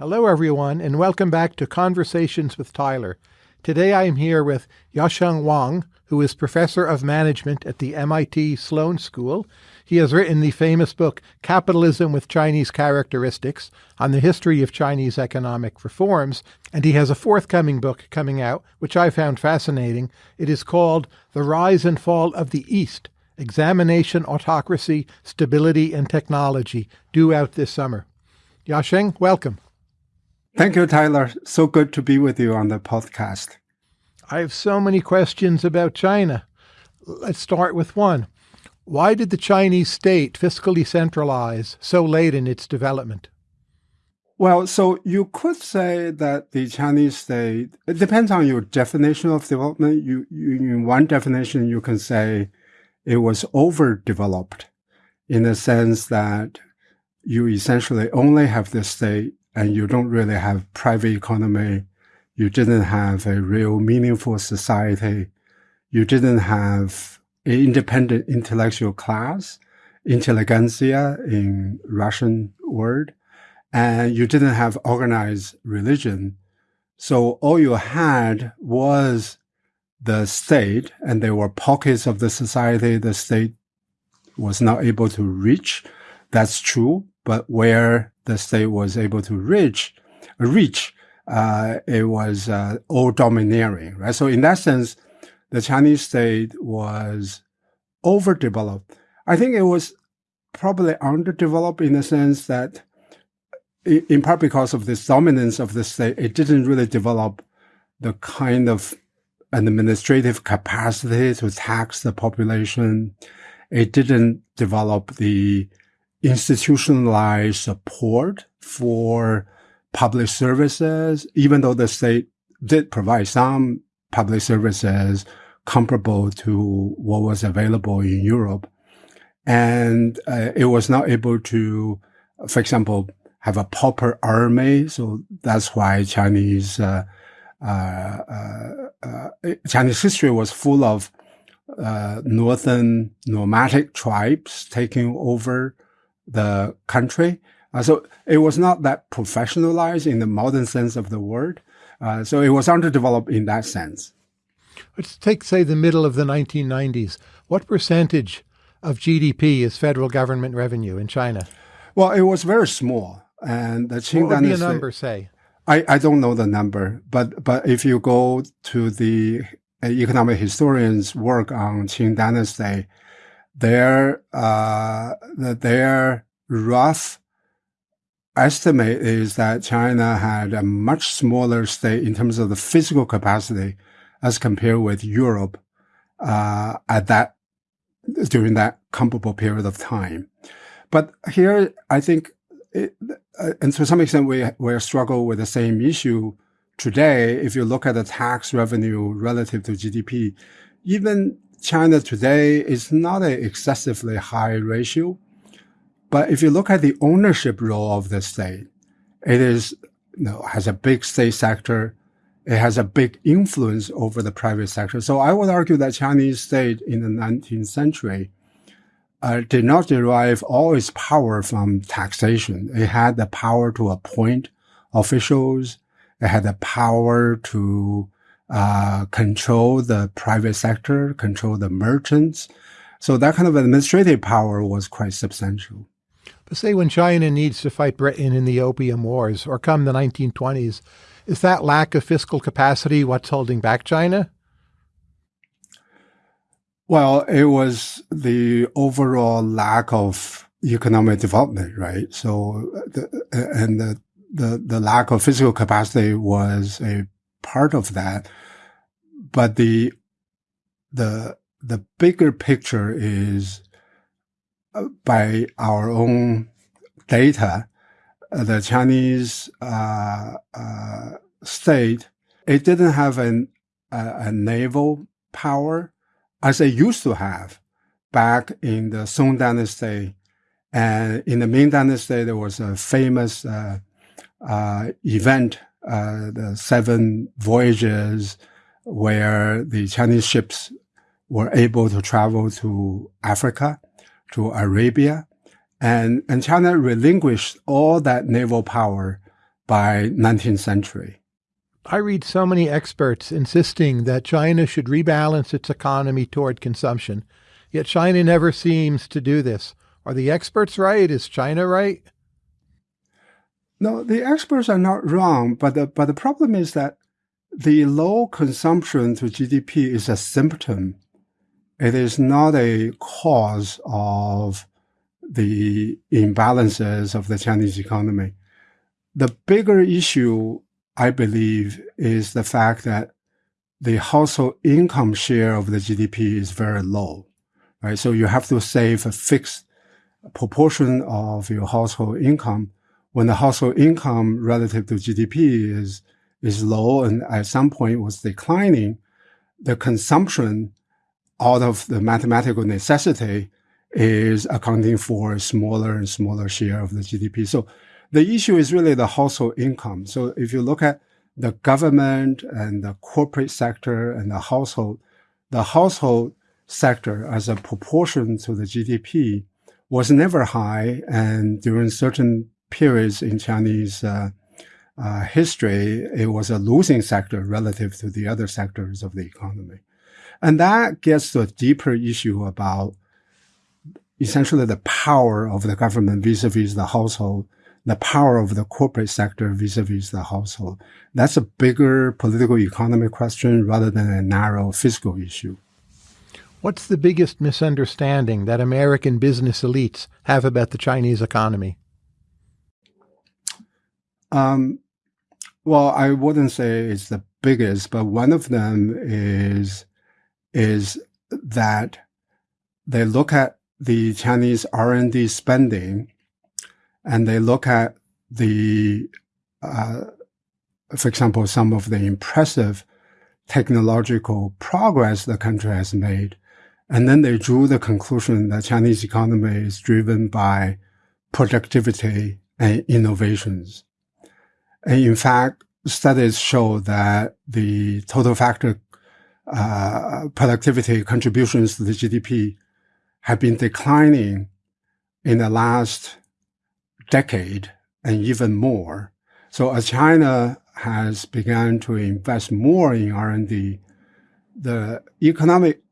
Hello, everyone, and welcome back to Conversations with Tyler. Today I am here with Yasheng Huang, who is professor of management at the MIT Sloan School. He has written the famous book Capitalism with Chinese Characteristics on the history of Chinese economic reforms, and he has a forthcoming book coming out, which I found fascinating. It is called The Rise and Fall of the East Examination, Autocracy, Stability, and Technology, due out this summer. Yasheng, welcome. Thank you, Tyler. So good to be with you on the podcast. I have so many questions about China. Let's start with one. Why did the Chinese state fiscally centralize so late in its development? Well, so you could say that the Chinese state, it depends on your definition of development. You, you in one definition, you can say it was overdeveloped in the sense that you essentially only have the state and you don't really have private economy. You didn't have a real meaningful society. You didn't have an independent intellectual class, intelligentsia in Russian word, and you didn't have organized religion. So all you had was the state, and there were pockets of the society the state was not able to reach. That's true. But where the state was able to reach, reach, uh, it was uh, all domineering, right? So in that sense, the Chinese state was overdeveloped. I think it was probably underdeveloped in the sense that, in part because of this dominance of the state, it didn't really develop the kind of administrative capacity to tax the population. It didn't develop the institutionalized support for public services, even though the state did provide some public services comparable to what was available in Europe. And uh, it was not able to, for example, have a proper army. So that's why Chinese, uh, uh, uh, uh Chinese history was full of uh, northern nomadic tribes taking over the country. Uh, so it was not that professionalized in the modern sense of the word. Uh, so it was underdeveloped in that sense. Let's take, say, the middle of the 1990s. What percentage of GDP is federal government revenue in China? Well, it was very small. And the Qing what would Dynasty, be a number, say? I, I don't know the number, but but if you go to the economic historians' work on Qing Dynasty, their uh, their rough estimate is that China had a much smaller state in terms of the fiscal capacity as compared with Europe uh, at that during that comparable period of time. But here, I think, it, uh, and to some extent, we we struggle with the same issue today. If you look at the tax revenue relative to GDP, even China today is not an excessively high ratio. But if you look at the ownership role of the state, it is, you know, has a big state sector. It has a big influence over the private sector. So I would argue that Chinese state in the 19th century uh, did not derive all its power from taxation. It had the power to appoint officials. It had the power to uh, control the private sector, control the merchants. So that kind of administrative power was quite substantial. But say when China needs to fight Britain in the Opium Wars or come the 1920s, is that lack of fiscal capacity what's holding back China? Well, it was the overall lack of economic development, right? So, the, and the, the, the lack of fiscal capacity was a part of that. But the, the, the bigger picture is uh, by our own data, uh, the Chinese uh, uh, state, it didn't have an, a naval power as it used to have back in the Song Dynasty. And in the Ming Dynasty, there was a famous uh, event uh, the seven voyages where the Chinese ships were able to travel to Africa, to Arabia, and, and China relinquished all that naval power by 19th century. I read so many experts insisting that China should rebalance its economy toward consumption, yet China never seems to do this. Are the experts right? Is China right? No, the experts are not wrong, but the, but the problem is that the low consumption to GDP is a symptom. It is not a cause of the imbalances of the Chinese economy. The bigger issue I believe, is the fact that the household income share of the GDP is very low, right? So you have to save a fixed proportion of your household income. When the household income relative to GDP is, is low and at some point was declining, the consumption out of the mathematical necessity is accounting for a smaller and smaller share of the GDP. So the issue is really the household income. So if you look at the government and the corporate sector and the household, the household sector as a proportion to the GDP was never high. And during certain periods in Chinese uh, uh, history, it was a losing sector relative to the other sectors of the economy. And that gets to a deeper issue about essentially the power of the government vis-a-vis the household the power of the corporate sector vis-a-vis the household. That's a bigger political economy question rather than a narrow fiscal issue. What's the biggest misunderstanding that American business elites have about the Chinese economy? Um, well, I wouldn't say it's the biggest, but one of them is is that they look at the Chinese R&D spending and they look at the, uh, for example, some of the impressive technological progress the country has made. And then they drew the conclusion that Chinese economy is driven by productivity and innovations. And in fact, studies show that the total factor uh, productivity contributions to the GDP have been declining in the last decade and even more. So as China has begun to invest more in R&D, the economic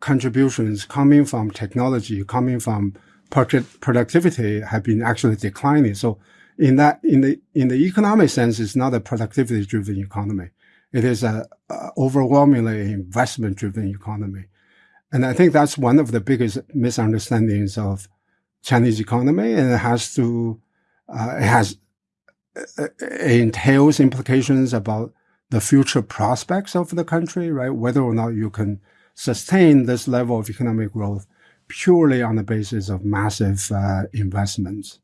contributions coming from technology, coming from productivity have been actually declining. So in that, in the, in the economic sense, it's not a productivity driven economy. It is a, a overwhelmingly investment driven economy. And I think that's one of the biggest misunderstandings of Chinese economy, and it has to, uh, it has, it entails implications about the future prospects of the country, right? Whether or not you can sustain this level of economic growth purely on the basis of massive uh, investments.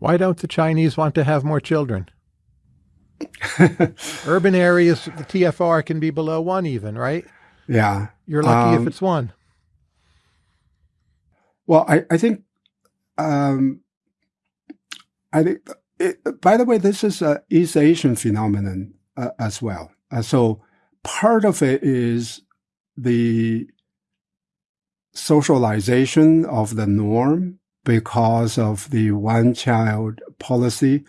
Why don't the Chinese want to have more children? Urban areas, the TFR can be below one even, right? Yeah. You're lucky um, if it's one. Well, I, I think um, I think, it, by the way, this is a East Asian phenomenon uh, as well. Uh, so part of it is the socialization of the norm because of the one child policy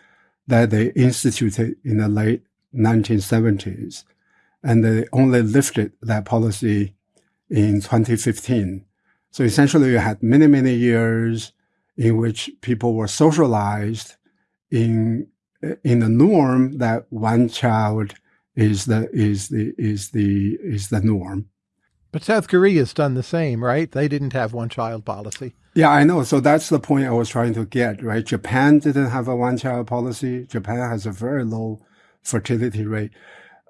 that they instituted in the late 1970s. And they only lifted that policy in 2015. So essentially you had many, many years in which people were socialized in in the norm that one child is the is the is the is the norm. But South Korea's done the same, right? They didn't have one child policy. Yeah, I know. So that's the point I was trying to get, right? Japan didn't have a one child policy. Japan has a very low fertility rate.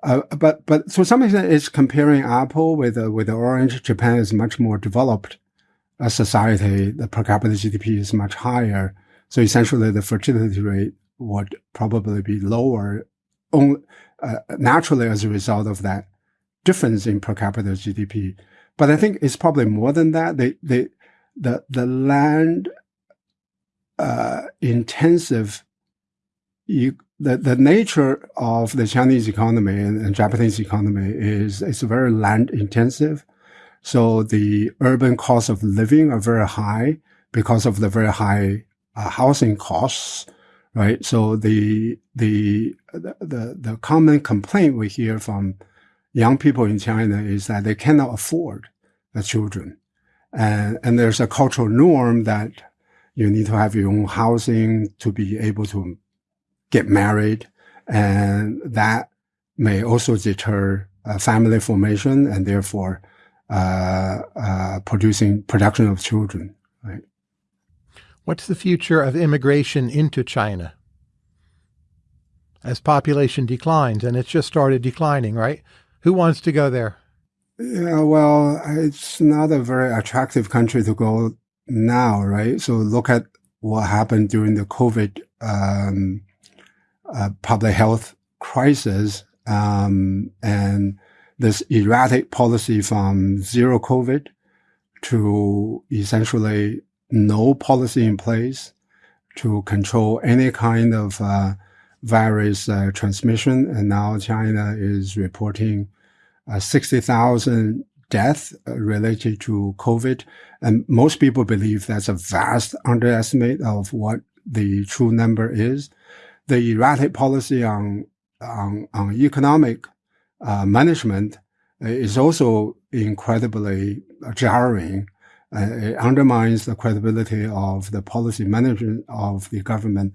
Uh, but but to some extent, it's comparing apple with uh, with orange. Japan is much more developed a society, the per capita GDP is much higher. So essentially the fertility rate would probably be lower only, uh, naturally as a result of that difference in per capita GDP. But I think it's probably more than that. They, they, the, the land, uh, intensive, you, the, the nature of the Chinese economy and, and Japanese economy is, it's very land intensive. So the urban costs of living are very high because of the very high uh, housing costs, right? So the, the, the, the common complaint we hear from young people in China is that they cannot afford the children. And, and there's a cultural norm that you need to have your own housing to be able to get married. And that may also deter uh, family formation and therefore uh, uh, producing production of children. Right. What's the future of immigration into China as population declines? And it's just started declining, right? Who wants to go there? Yeah, well, it's not a very attractive country to go now, right? So look at what happened during the COVID um, uh, public health crisis um, and this erratic policy from zero COVID to essentially no policy in place to control any kind of uh, virus uh, transmission. And now China is reporting uh, 60,000 deaths uh, related to COVID. And most people believe that's a vast underestimate of what the true number is. The erratic policy on, on, on economic uh, management is also incredibly jarring. Uh, it undermines the credibility of the policy management of the government.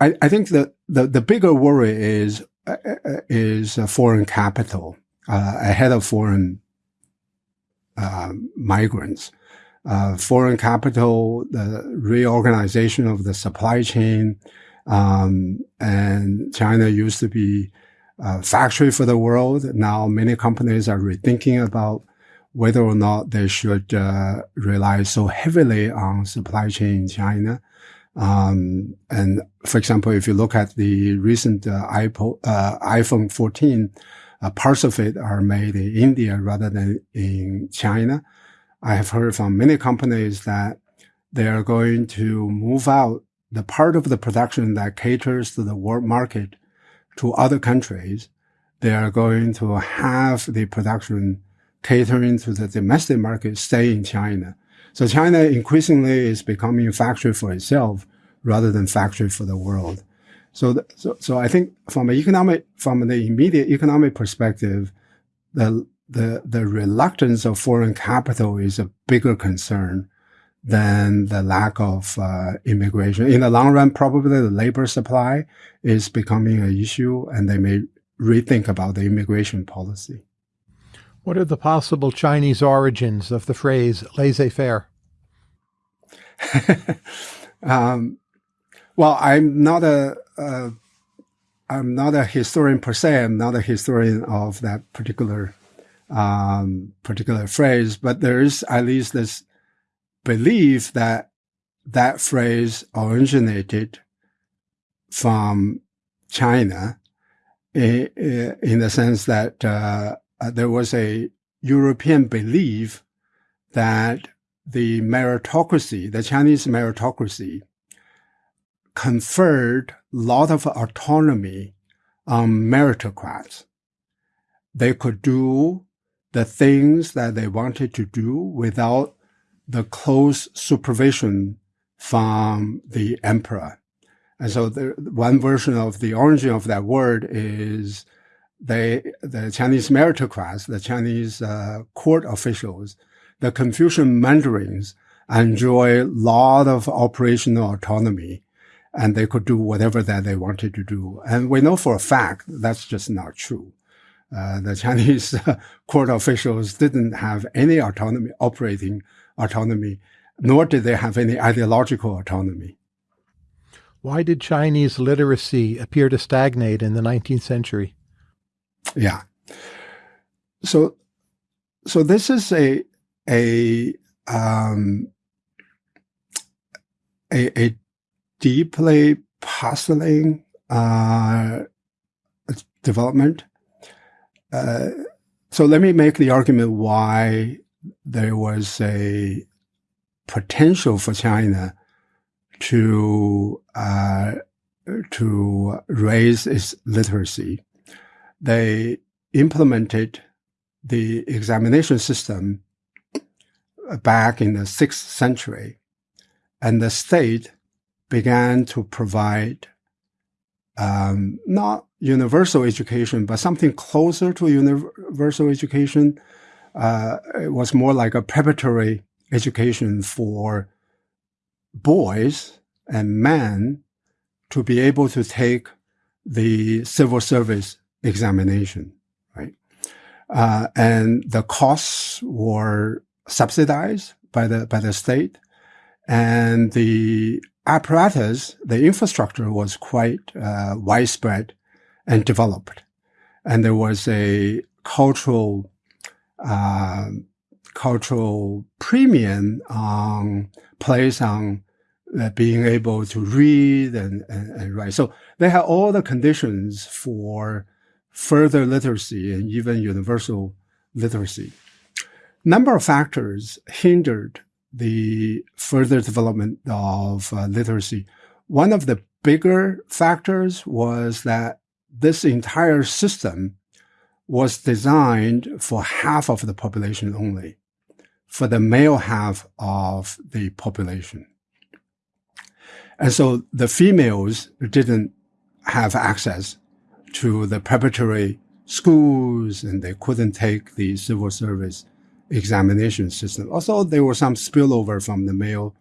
I, I think that the, the bigger worry is uh, is foreign capital uh, ahead of foreign uh, migrants. Uh, foreign capital, the reorganization of the supply chain, um, and China used to be a factory for the world. Now many companies are rethinking about whether or not they should uh, rely so heavily on supply chain in China. Um, and for example, if you look at the recent uh, uh, iPhone 14, uh, parts of it are made in India rather than in China. I have heard from many companies that they are going to move out the part of the production that caters to the world market to other countries. They are going to have the production catering to the domestic market stay in China. So China increasingly is becoming a factory for itself rather than factory for the world. So, the, so, so I think from an economic, from the immediate economic perspective, the, the, the reluctance of foreign capital is a bigger concern than the lack of uh, immigration. In the long run, probably the labor supply is becoming an issue and they may rethink about the immigration policy. What are the possible Chinese origins of the phrase laissez-faire? um, well, I'm not a, uh, I'm not a historian per se. I'm not a historian of that particular, um, particular phrase, but there is at least this belief that that phrase originated from China in, in the sense that uh, there was a European belief that the meritocracy, the Chinese meritocracy, conferred lot of autonomy on meritocrats. They could do the things that they wanted to do without the close supervision from the emperor. And so the one version of the origin of that word is they, the Chinese meritocrats, the Chinese uh, court officials, the Confucian mandarins enjoy a lot of operational autonomy and they could do whatever that they wanted to do. And we know for a fact that's just not true. Uh, the Chinese court officials didn't have any autonomy, operating autonomy, nor did they have any ideological autonomy. Why did Chinese literacy appear to stagnate in the 19th century? Yeah. So, so this is a, a, um, a, a deeply puzzling uh, development. Uh, so let me make the argument why there was a potential for China to uh, to raise its literacy. They implemented the examination system back in the sixth century, and the state began to provide um, not universal education, but something closer to universal education. Uh, it was more like a preparatory education for boys and men to be able to take the civil service examination, right? Uh, and the costs were subsidized by the by the state, and the apparatus, the infrastructure was quite uh, widespread and developed, and there was a cultural uh, cultural premium on place on uh, being able to read and, and, and, write. So they had all the conditions for further literacy and even universal literacy. Number of factors hindered the further development of uh, literacy. One of the bigger factors was that this entire system was designed for half of the population only, for the male half of the population. And so the females didn't have access to the preparatory schools and they couldn't take the civil service examination system. Also, there was some spillover from the male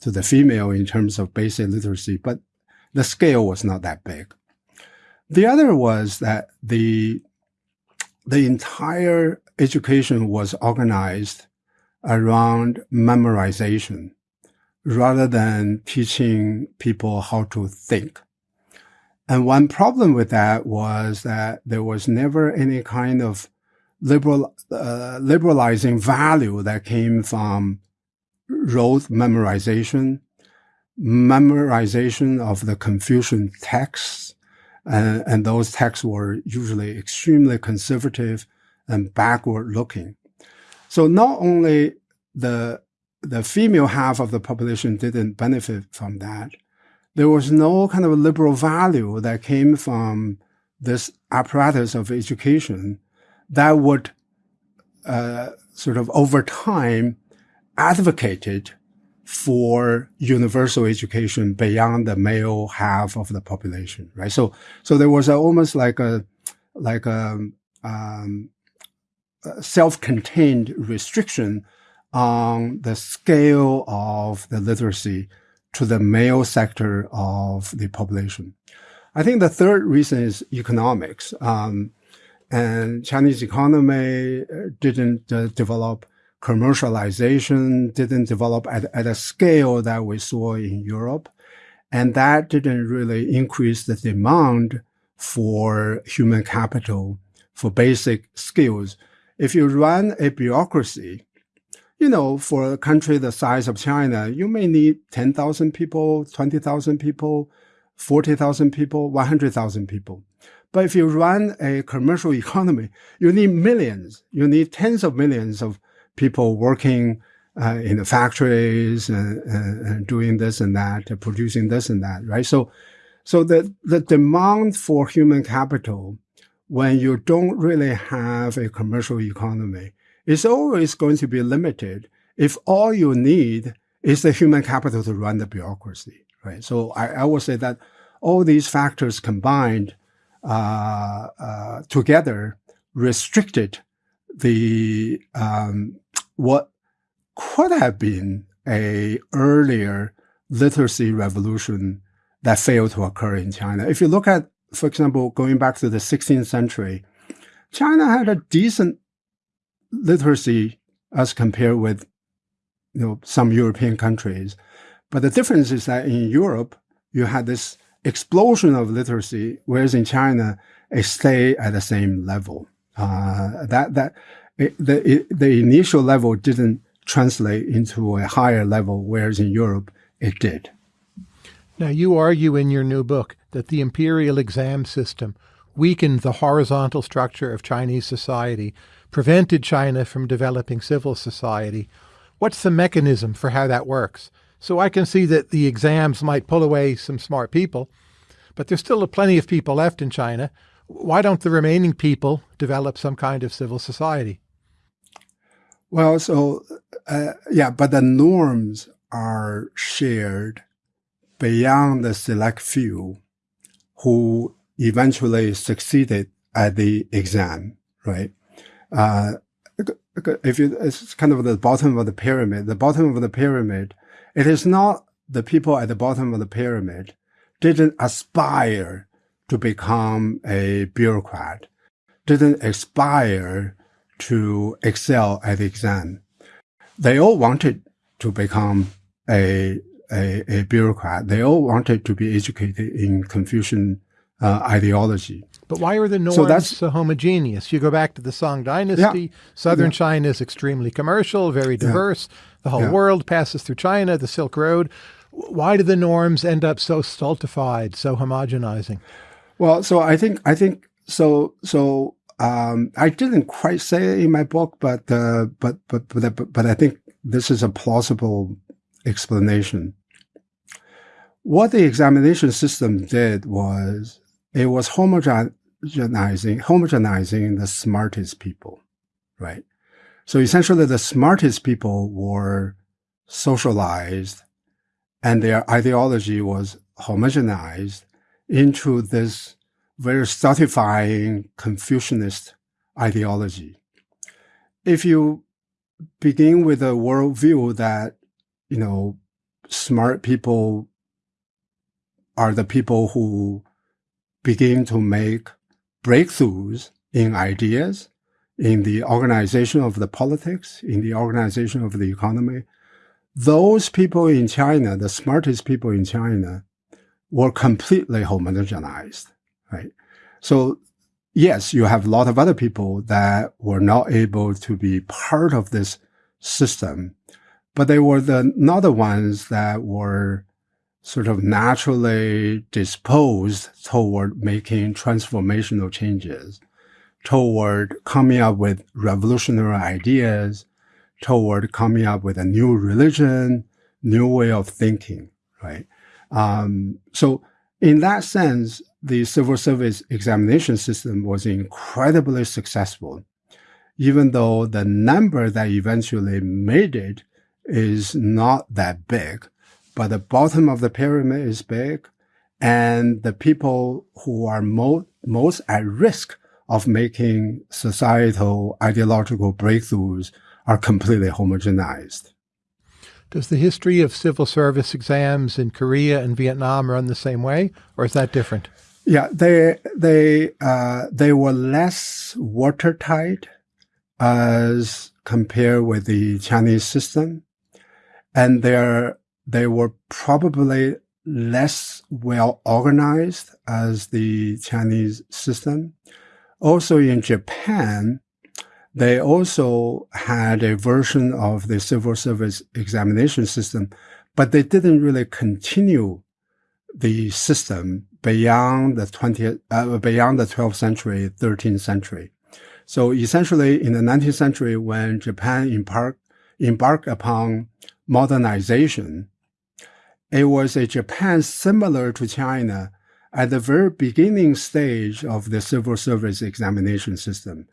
to the female in terms of basic literacy, but the scale was not that big. The other was that the, the entire education was organized around memorization rather than teaching people how to think. And one problem with that was that there was never any kind of liberal, uh, liberalizing value that came from rote memorization, memorization of the Confucian texts, and, and those texts were usually extremely conservative and backward looking. So not only the the female half of the population didn't benefit from that. There was no kind of liberal value that came from this apparatus of education that would uh, sort of over time advocated for universal education beyond the male half of the population, right? So, so there was a, almost like a, like a, um, a self-contained restriction on the scale of the literacy to the male sector of the population. I think the third reason is economics. Um, and Chinese economy uh, didn't uh, develop commercialization, didn't develop at, at a scale that we saw in Europe. And that didn't really increase the demand for human capital, for basic skills. If you run a bureaucracy you know, for a country the size of China, you may need 10,000 people, 20,000 people, 40,000 people, 100,000 people. But if you run a commercial economy, you need millions. You need tens of millions of people working uh, in the factories and, and, and, doing this and that, producing this and that, right? So, so the, the demand for human capital when you don't really have a commercial economy is always going to be limited if all you need is the human capital to run the bureaucracy, right? So I, I would say that all these factors combined uh, uh, together restricted the um, what could have been a earlier literacy revolution that failed to occur in China. If you look at, for example, going back to the 16th century, China had a decent literacy as compared with you know some European countries. But the difference is that in Europe you had this explosion of literacy, whereas in China it stayed at the same level. Uh, that that it, the it, the initial level didn't translate into a higher level, whereas in Europe it did. Now you argue in your new book that the imperial exam system weakened the horizontal structure of Chinese society prevented China from developing civil society. What's the mechanism for how that works? So I can see that the exams might pull away some smart people, but there's still plenty of people left in China. Why don't the remaining people develop some kind of civil society? Well, so uh, yeah, but the norms are shared beyond the select few who eventually succeeded at the exam, right? Uh, if you, it's kind of the bottom of the pyramid. The bottom of the pyramid, it is not the people at the bottom of the pyramid didn't aspire to become a bureaucrat, didn't aspire to excel at the exam. They all wanted to become a, a, a bureaucrat. They all wanted to be educated in Confucian uh, ideology. But why are the norms so, that's, so homogeneous? You go back to the Song Dynasty. Yeah, Southern yeah. China is extremely commercial, very diverse. Yeah, the whole world passes through China, the Silk Road. Why do the norms end up so stultified, so homogenizing? Well, so I think I think so. So um, I didn't quite say it in my book, but uh, but, but but but I think this is a plausible explanation. What the examination system did was it was homogenizing homogenizing the smartest people, right? So essentially, the smartest people were socialized, and their ideology was homogenized into this very stultifying Confucianist ideology. If you begin with a worldview that, you know, smart people are the people who begin to make breakthroughs in ideas, in the organization of the politics, in the organization of the economy. Those people in China, the smartest people in China, were completely homogenized, right? So yes, you have a lot of other people that were not able to be part of this system, but they were the not the ones that were sort of naturally disposed toward making transformational changes, toward coming up with revolutionary ideas, toward coming up with a new religion, new way of thinking, right? Um, so in that sense, the civil service examination system was incredibly successful, even though the number that eventually made it is not that big but the bottom of the pyramid is big. And the people who are mo- most at risk of making societal ideological breakthroughs are completely homogenized. Does the history of civil service exams in Korea and Vietnam run the same way, or is that different? Yeah, they they uh, they were less watertight as compared with the Chinese system, and their they were probably less well organized as the Chinese system. Also in Japan, they also had a version of the civil service examination system, but they didn't really continue the system beyond the 20th, uh, beyond the 12th century, 13th century. So essentially in the 19th century, when Japan embarked, embarked upon modernization, it was a Japan similar to China at the very beginning stage of the civil service examination system,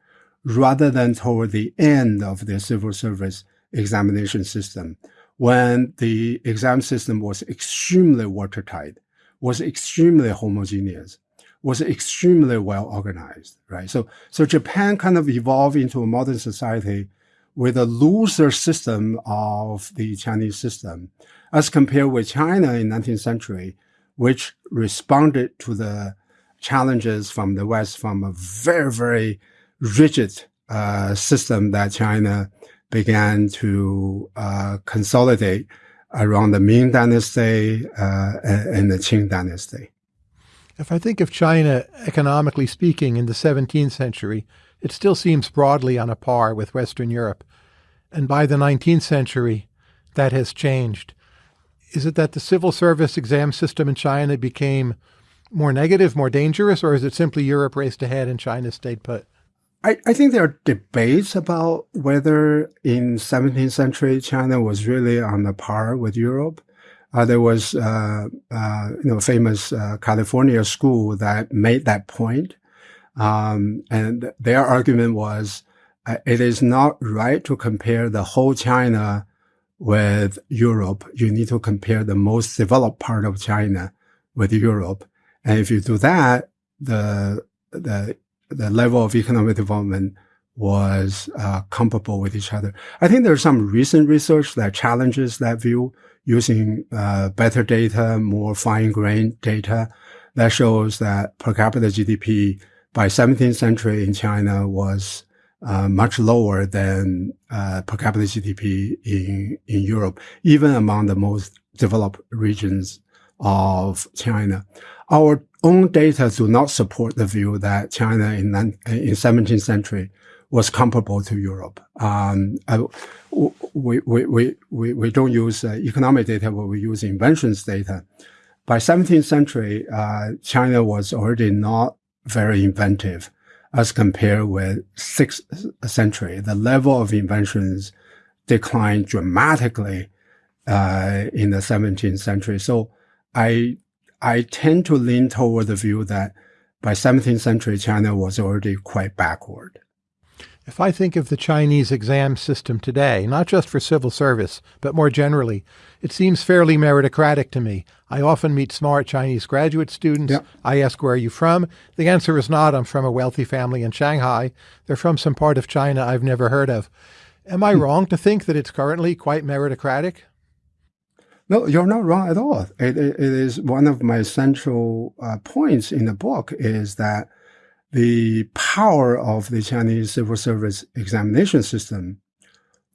rather than toward the end of the civil service examination system, when the exam system was extremely watertight, was extremely homogeneous, was extremely well organized, right? So, so Japan kind of evolved into a modern society with a looser system of the Chinese system as compared with China in 19th century, which responded to the challenges from the West from a very, very rigid uh, system that China began to uh, consolidate around the Ming Dynasty uh, and the Qing Dynasty. If I think of China, economically speaking, in the 17th century, it still seems broadly on a par with Western Europe. And by the 19th century, that has changed is it that the civil service exam system in China became more negative, more dangerous, or is it simply Europe raced ahead and China stayed put? I, I think there are debates about whether in 17th century China was really on the par with Europe. Uh, there was, uh, uh, you know, famous uh, California school that made that point. Um, and their argument was uh, it is not right to compare the whole China with Europe, you need to compare the most developed part of China with Europe. And if you do that, the, the, the level of economic development was uh, comparable with each other. I think there's some recent research that challenges that view using uh, better data, more fine-grained data that shows that per capita GDP by 17th century in China was uh, much lower than uh, per capita GDP in in Europe, even among the most developed regions of China. Our own data do not support the view that China in in 17th century was comparable to Europe. Um, we, we, we, we, we don't use uh, economic data, but we use inventions data. By 17th century, uh, China was already not very inventive as compared with 6th century. The level of inventions declined dramatically uh, in the 17th century. So I I tend to lean toward the view that by 17th century, China was already quite backward. If I think of the Chinese exam system today, not just for civil service, but more generally, it seems fairly meritocratic to me. I often meet smart Chinese graduate students. Yep. I ask, where are you from? The answer is not, I'm from a wealthy family in Shanghai. They're from some part of China I've never heard of. Am I hmm. wrong to think that it's currently quite meritocratic? No, you're not wrong at all. it, it is one of my central uh, points in the book is that the power of the Chinese civil service examination system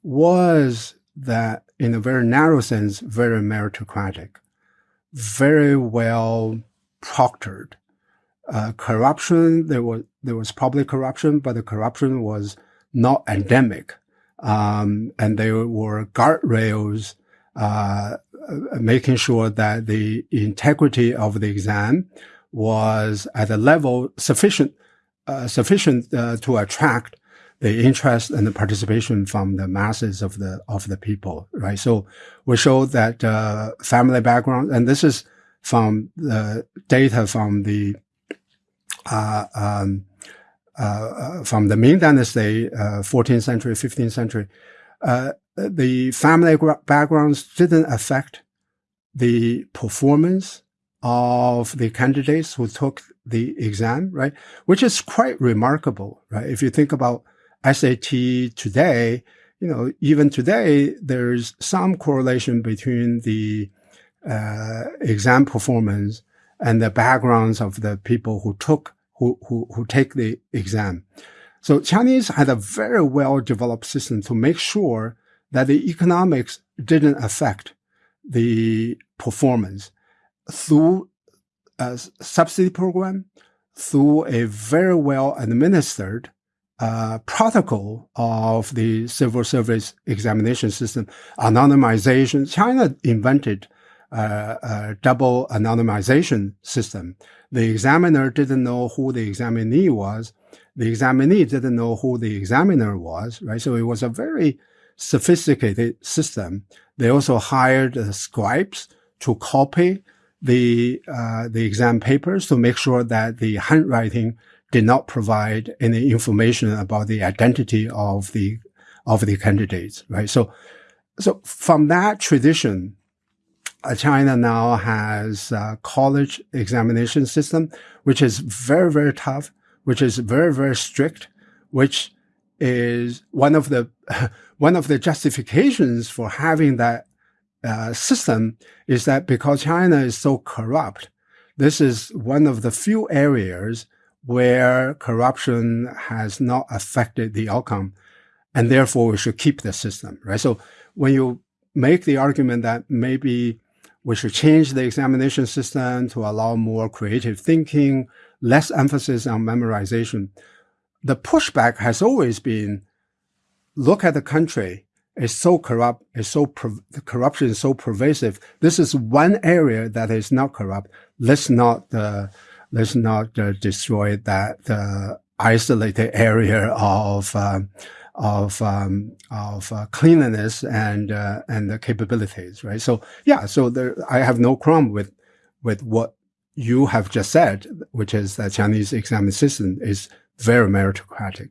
was that, in a very narrow sense, very meritocratic, very well proctored. Uh, corruption, there was, there was public corruption, but the corruption was not endemic. Um, and there were guardrails, uh, making sure that the integrity of the exam was at a level sufficient uh, sufficient uh, to attract the interest and the participation from the masses of the of the people, right? So we show that uh, family background, and this is from the data from the uh, um, uh, from the Ming Dynasty, 14th uh, century, 15th century. the family backgrounds didn't affect the performance of the candidates who took the exam, right? Which is quite remarkable, right? If you think about SAT today, you know, even today, there's some correlation between the uh, exam performance and the backgrounds of the people who took, who, who, who take the exam. So Chinese had a very well developed system to make sure that the economics didn't affect the performance through a subsidy program, through a very well administered uh, protocol of the civil service examination system, anonymization. China invented uh, a double anonymization system. The examiner didn't know who the examinee was. The examinee didn't know who the examiner was, right? So it was a very sophisticated system. They also hired uh, scribes to copy the uh, the exam papers to make sure that the handwriting did not provide any information about the identity of the of the candidates, right? So, so from that tradition, uh, China now has a college examination system, which is very very tough, which is very very strict, which is one of the one of the justifications for having that uh, system is that because China is so corrupt, this is one of the few areas where corruption has not affected the outcome. And therefore we should keep the system, right? So when you make the argument that maybe we should change the examination system to allow more creative thinking, less emphasis on memorization, the pushback has always been look at the country is so corrupt, is so the corruption is so pervasive. This is one area that is not corrupt. Let's not uh, let's not uh, destroy that uh, isolated area of um, of um, of uh, cleanliness and uh, and the capabilities, right? So yeah, so there, I have no problem with with what you have just said, which is that Chinese exam system is very meritocratic.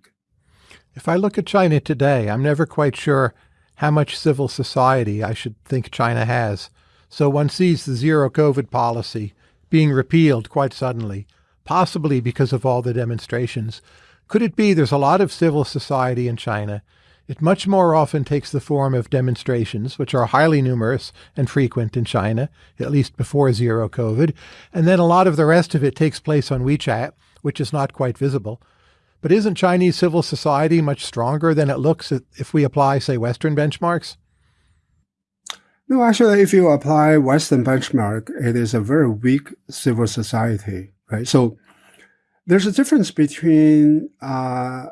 If I look at China today, I'm never quite sure how much civil society I should think China has. So one sees the zero COVID policy being repealed quite suddenly, possibly because of all the demonstrations. Could it be there's a lot of civil society in China? It much more often takes the form of demonstrations, which are highly numerous and frequent in China, at least before zero COVID. And then a lot of the rest of it takes place on WeChat, which is not quite visible. But isn't Chinese civil society much stronger than it looks if we apply, say, Western benchmarks? No, actually, if you apply Western benchmark, it is a very weak civil society, right? So there's a difference between uh,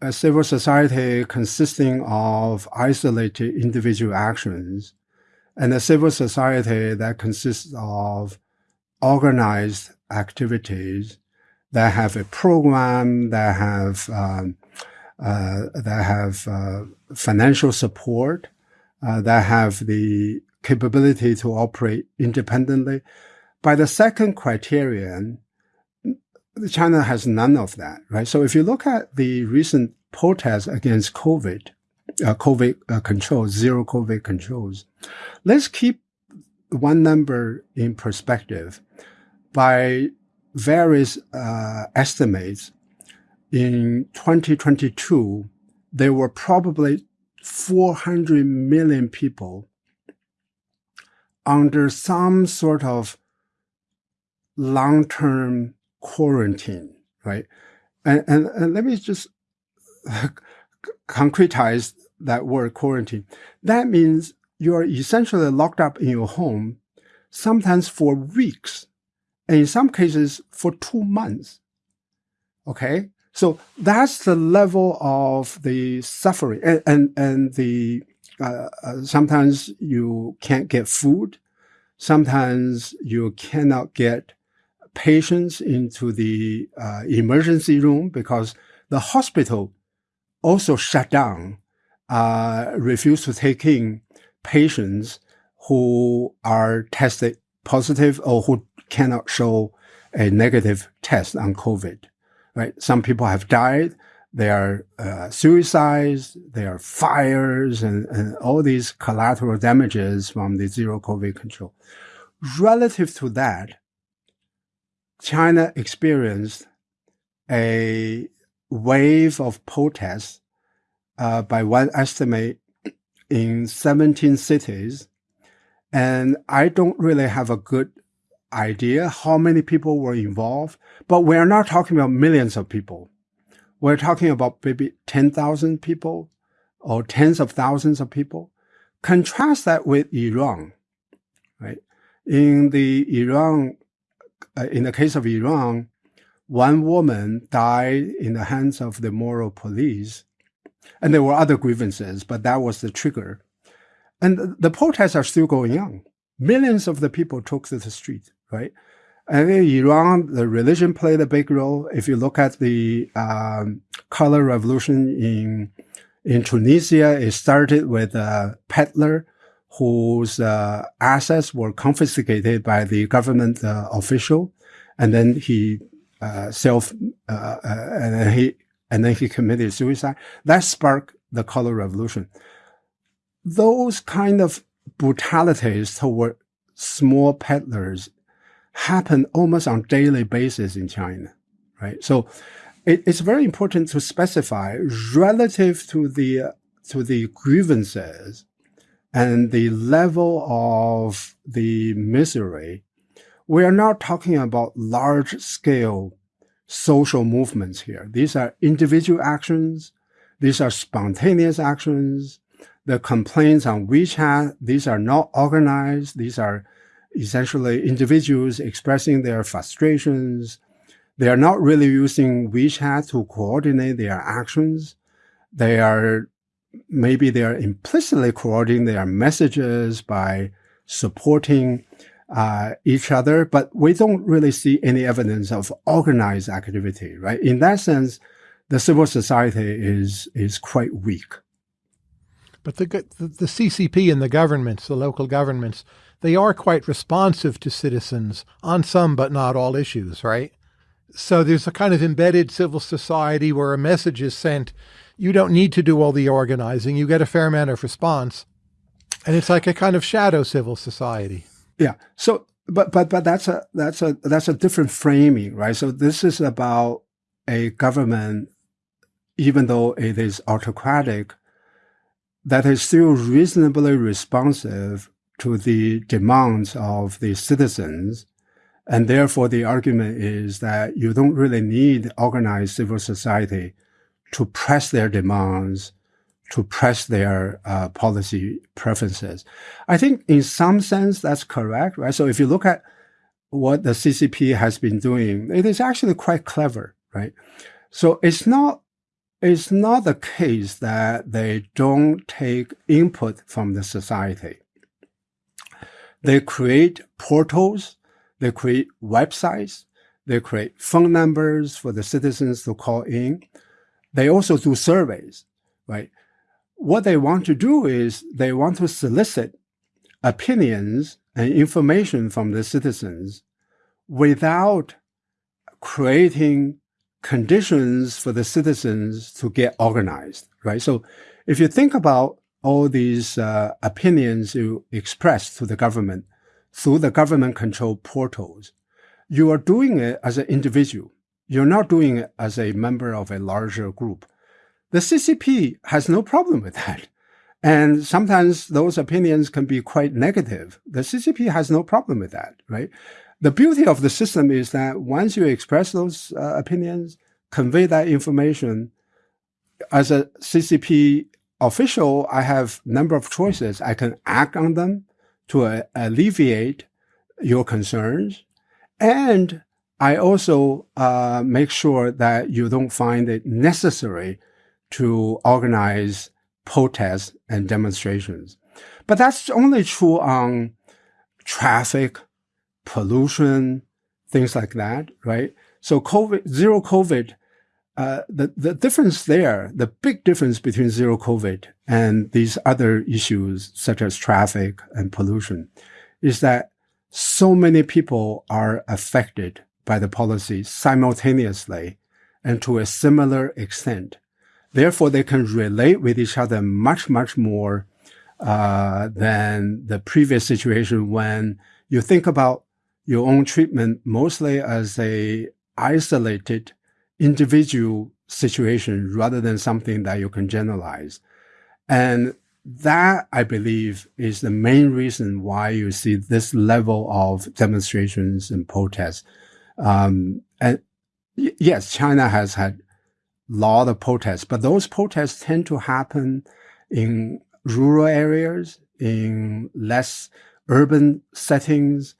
a civil society consisting of isolated individual actions and a civil society that consists of organized activities that have a program, that have um, uh, that have uh, financial support, uh, that have the capability to operate independently. By the second criterion, China has none of that, right? So if you look at the recent protests against COVID, uh, COVID uh, controls, zero COVID controls, let's keep one number in perspective. By various uh, estimates, in 2022, there were probably 400 million people under some sort of long-term quarantine, right? And, and, and let me just concretize that word quarantine. That means you are essentially locked up in your home, sometimes for weeks, and in some cases for two months. Okay. So that's the level of the suffering and, and, and the, uh, uh, sometimes you can't get food. Sometimes you cannot get patients into the uh, emergency room because the hospital also shut down, uh, refused to take in patients who are tested positive or who cannot show a negative test on COVID right? Some people have died. There are uh, suicides, there are fires, and, and all these collateral damages from the zero COVID control. Relative to that, China experienced a wave of protests uh, by one estimate in 17 cities. And I don't really have a good idea how many people were involved, but we're not talking about millions of people. We're talking about maybe 10,000 people or tens of thousands of people. Contrast that with Iran, right? In the Iran, uh, in the case of Iran, one woman died in the hands of the moral police. And there were other grievances, but that was the trigger. And the protests are still going on. Millions of the people took to the street right? And in Iran, the religion played a big role. If you look at the um, color revolution in in Tunisia, it started with a peddler whose uh, assets were confiscated by the government uh, official, and then he uh, self uh, uh, and then he and then he committed suicide. That sparked the color revolution. Those kind of brutalities toward small peddlers happen almost on daily basis in China, right? So it, it's very important to specify relative to the to the grievances and the level of the misery. We are not talking about large scale social movements here. These are individual actions. These are spontaneous actions. The complaints on WeChat, these are not organized. These are essentially individuals expressing their frustrations. They are not really using WeChat to coordinate their actions. They are maybe they are implicitly coordinating their messages by supporting uh, each other, but we don't really see any evidence of organized activity, right? In that sense, the civil society is is quite weak. But the the, the CCP and the governments, the local governments, they are quite responsive to citizens on some but not all issues, right? So there's a kind of embedded civil society where a message is sent. you don't need to do all the organizing. You get a fair amount of response. And it's like a kind of shadow civil society. Yeah. So, but, but, but that's a, that's a, that's a different framing, right? So this is about a government, even though it is autocratic, that is still reasonably responsive to the demands of the citizens. And therefore, the argument is that you don't really need organized civil society to press their demands, to press their uh, policy preferences. I think in some sense that's correct, right? So if you look at what the CCP has been doing, it is actually quite clever, right? So it's not it's not the case that they don't take input from the society. They create portals, they create websites, they create phone numbers for the citizens to call in. They also do surveys, right? What they want to do is they want to solicit opinions and information from the citizens without creating conditions for the citizens to get organized, right? So if you think about all these uh, opinions you express to the government through the government controlled portals, you are doing it as an individual. You're not doing it as a member of a larger group. The CCP has no problem with that. And sometimes those opinions can be quite negative. The CCP has no problem with that, right? The beauty of the system is that once you express those uh, opinions, convey that information, as a CCP official, I have a number of choices. I can act on them to uh, alleviate your concerns. And I also uh, make sure that you don't find it necessary to organize protests and demonstrations. But that's only true on traffic, pollution, things like that, right? So COVID, zero COVID, uh, the, the difference there, the big difference between zero COVID and these other issues such as traffic and pollution is that so many people are affected by the policy simultaneously and to a similar extent. Therefore, they can relate with each other much, much more uh, than the previous situation when you think about your own treatment mostly as a isolated individual situation rather than something that you can generalize. And that, I believe, is the main reason why you see this level of demonstrations and protests um, and yes, China has had a lot of protests, but those protests tend to happen in rural areas, in less urban settings,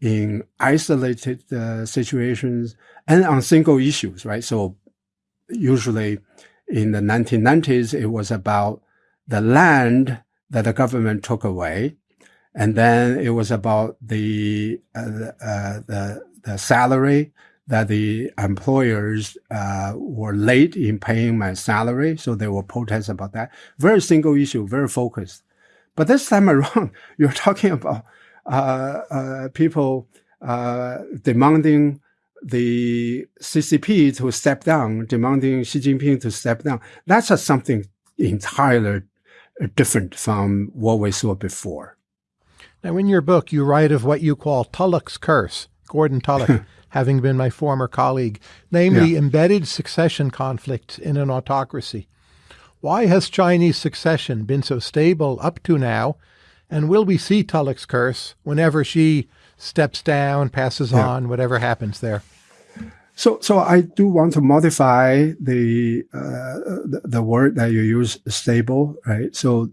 in isolated uh, situations, and on single issues, right? So usually in the 1990s, it was about the land that the government took away. And then it was about the, uh, uh, the, the salary that the employers uh, were late in paying my salary, so there were protests about that. Very single issue, very focused. But this time around, you're talking about Uh, uh, people uh, demanding the CCP to step down, demanding Xi Jinping to step down. That's a, something entirely uh, different from what we saw before. Now, in your book, you write of what you call Tullock's curse Gordon Tullock, having been my former colleague, namely yeah. embedded succession conflicts in an autocracy. Why has Chinese succession been so stable up to now? And will we see Tullock's curse whenever Xi steps down, passes yeah. on, whatever happens there? So, so I do want to modify the, uh, the, the word that you use, stable, right? So,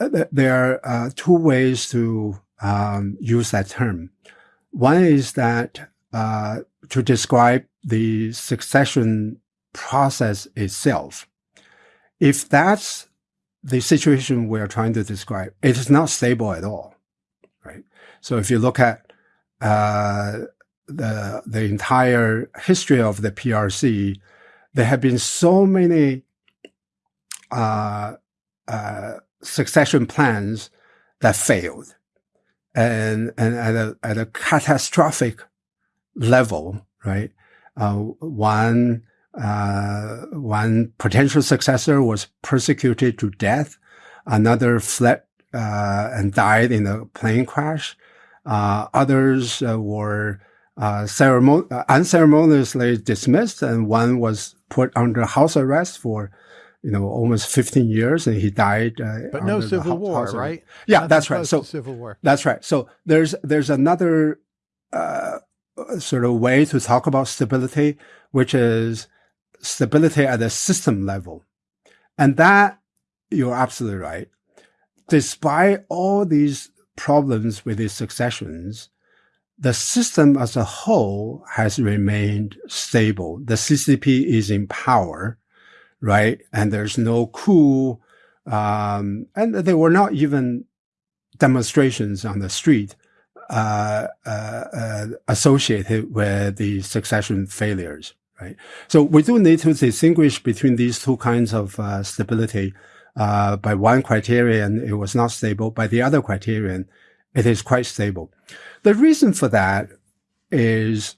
uh, th there are uh, two ways to um, use that term. One is that uh, to describe the succession process itself. If that's the situation we're trying to describe, it is not stable at all, right? So if you look at uh, the the entire history of the PRC, there have been so many uh, uh, succession plans that failed and, and at a, at a catastrophic level, right? Uh, one Uh, one potential successor was persecuted to death. Another fled uh, and died in a plane crash. Uh, others uh, were uh, ceremon- unceremoniously dismissed, and one was put under house arrest for you know, almost 15 years and he died. Uh, but no civil war, right? Yeah, Nothing that's right. So civil war. That's right. So there's, there's another, uh, sort of way to talk about stability, which is stability at a system level. And that you're absolutely right. Despite all these problems with these successions, the system as a whole has remained stable. The CCP is in power right? And there's no coup. Um, and there were not even demonstrations on the street uh, uh, uh, associated with the succession failures, right? So we do need to distinguish between these two kinds of uh, stability. Uh, by one criterion, it was not stable. By the other criterion, it is quite stable. The reason for that is,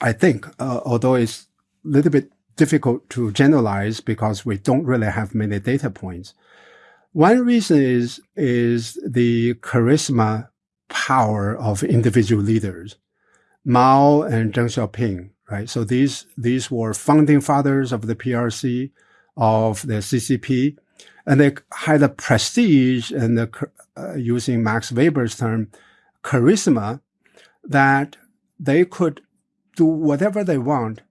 I think, uh, although it's a little bit difficult to generalize because we don't really have many data points. One reason is, is the charisma power of individual leaders. Mao and Deng Xiaoping, right? So these, these were founding fathers of the PRC, of the CCP, and they had a prestige and the, uh, using Max Weber's term, charisma that they could do whatever they want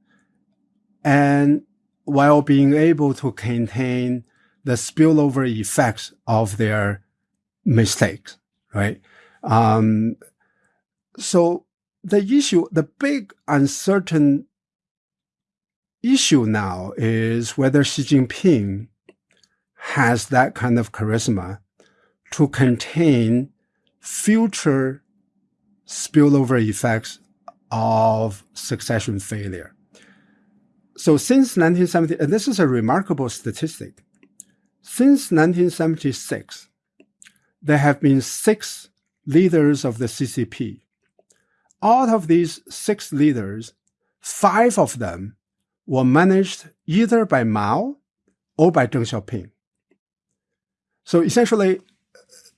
and while being able to contain the spillover effects of their mistakes, right? Um, so the issue, the big uncertain issue now is whether Xi Jinping has that kind of charisma to contain future spillover effects of succession failure. So since 1970, and this is a remarkable statistic, since 1976, there have been six leaders of the CCP. Out of these six leaders, five of them were managed either by Mao or by Deng Xiaoping. So essentially,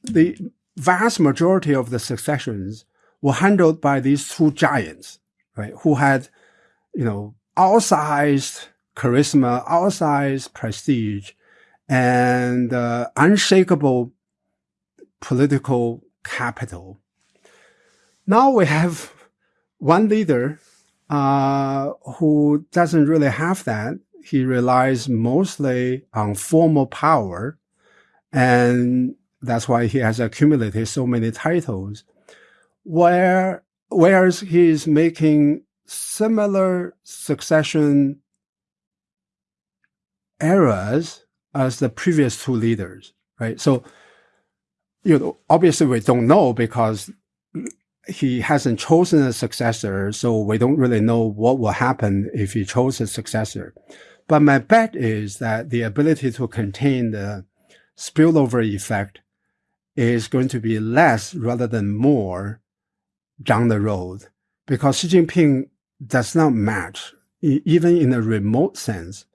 the vast majority of the successions were handled by these two giants, right, who had, you know, outsized charisma, outsized prestige, and uh, unshakable political capital. Now we have one leader uh, who doesn't really have that. He relies mostly on formal power, and that's why he has accumulated so many titles. Where whereas he is making similar succession errors as the previous two leaders, right? So, you know, obviously we don't know because he hasn't chosen a successor, so we don't really know what will happen if he chose a successor. But my bet is that the ability to contain the spillover effect is going to be less rather than more down the road because Xi Jinping does not match, even in a remote sense,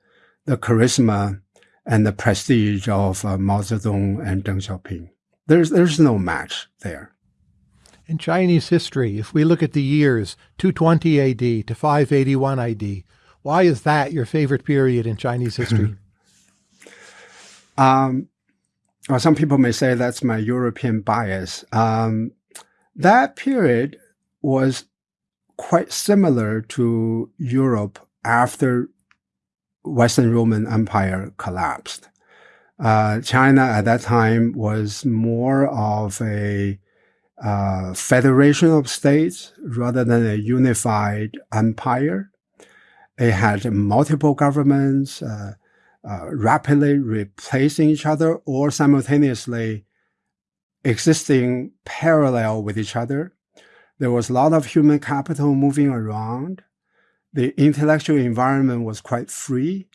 the charisma and the prestige of uh, Mao Zedong and Deng Xiaoping. There's, there's no match there. In Chinese history, if we look at the years 220 AD to 581 AD, why is that your favorite period in Chinese history? um, well, some people may say that's my European bias. Um, that period was quite similar to Europe after Western Roman Empire collapsed. Uh, China at that time was more of a uh, federation of states rather than a unified empire. It had multiple governments uh, uh rapidly replacing each other or simultaneously existing parallel with each other. There was a lot of human capital moving around. The intellectual environment was quite free.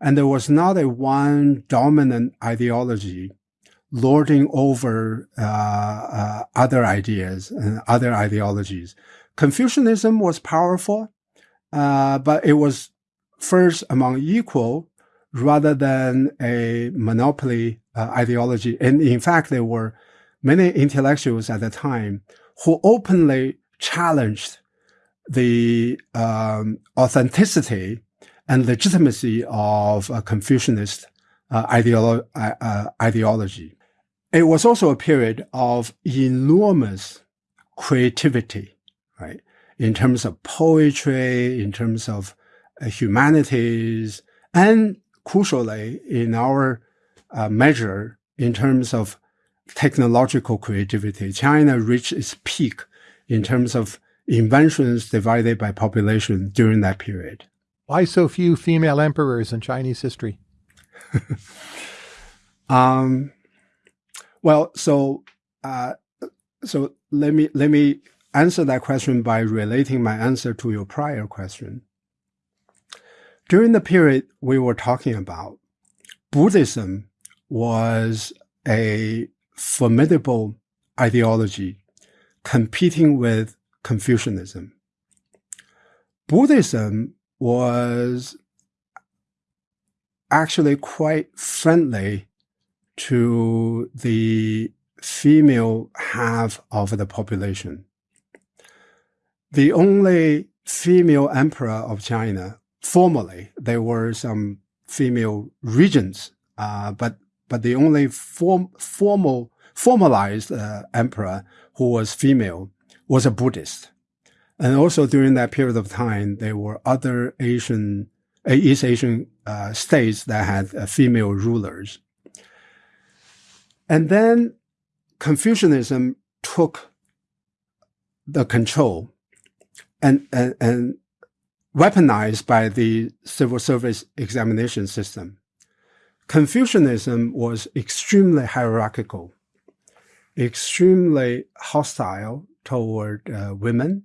And there was not a one dominant ideology lording over uh, uh, other ideas and other ideologies. Confucianism was powerful, uh, but it was first among equal rather than a monopoly uh, ideology. And in fact, there were many intellectuals at the time who openly challenged the um, authenticity and legitimacy of a Confucianist uh, ideolo- uh, ideology. It was also a period of enormous creativity, right? In terms of poetry, in terms of uh, humanities, and crucially, in our uh, measure, in terms of technological creativity, China reached its peak in terms of inventions divided by population during that period. Why so few female emperors in Chinese history? um, well, so uh, so let me let me answer that question by relating my answer to your prior question. During the period we were talking about, Buddhism was a formidable ideology competing with Confucianism. Buddhism was actually quite friendly to the female half of the population. The only female emperor of China, formally, there were some female regents, uh, but but the only form, formal formalized uh, emperor who was female was a Buddhist. And also during that period of time, there were other Asian, uh, East Asian uh, states that had uh, female rulers. And then Confucianism took the control and, and, and weaponized by the civil service examination system. Confucianism was extremely hierarchical, extremely hostile toward uh, women,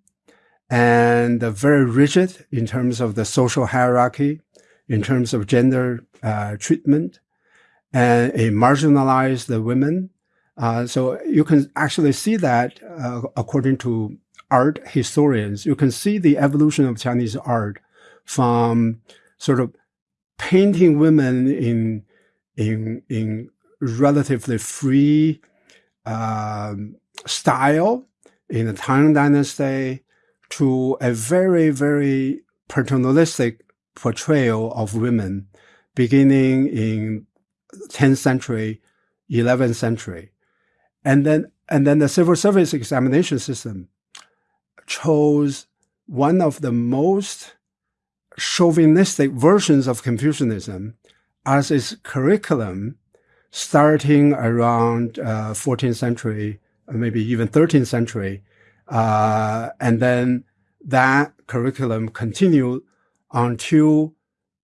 and very rigid in terms of the social hierarchy, in terms of gender uh, treatment, and it marginalized the women. Uh, so you can actually see that uh, according to art historians, you can see the evolution of Chinese art from sort of painting women in in in relatively free um, style in the Tang Dynasty to a very very paternalistic portrayal of women beginning in 10th century 11th century and then and then the civil service examination system chose one of the most chauvinistic versions of Confucianism as its curriculum starting around uh, 14th century, maybe even 13th century. Uh, and then that curriculum continued until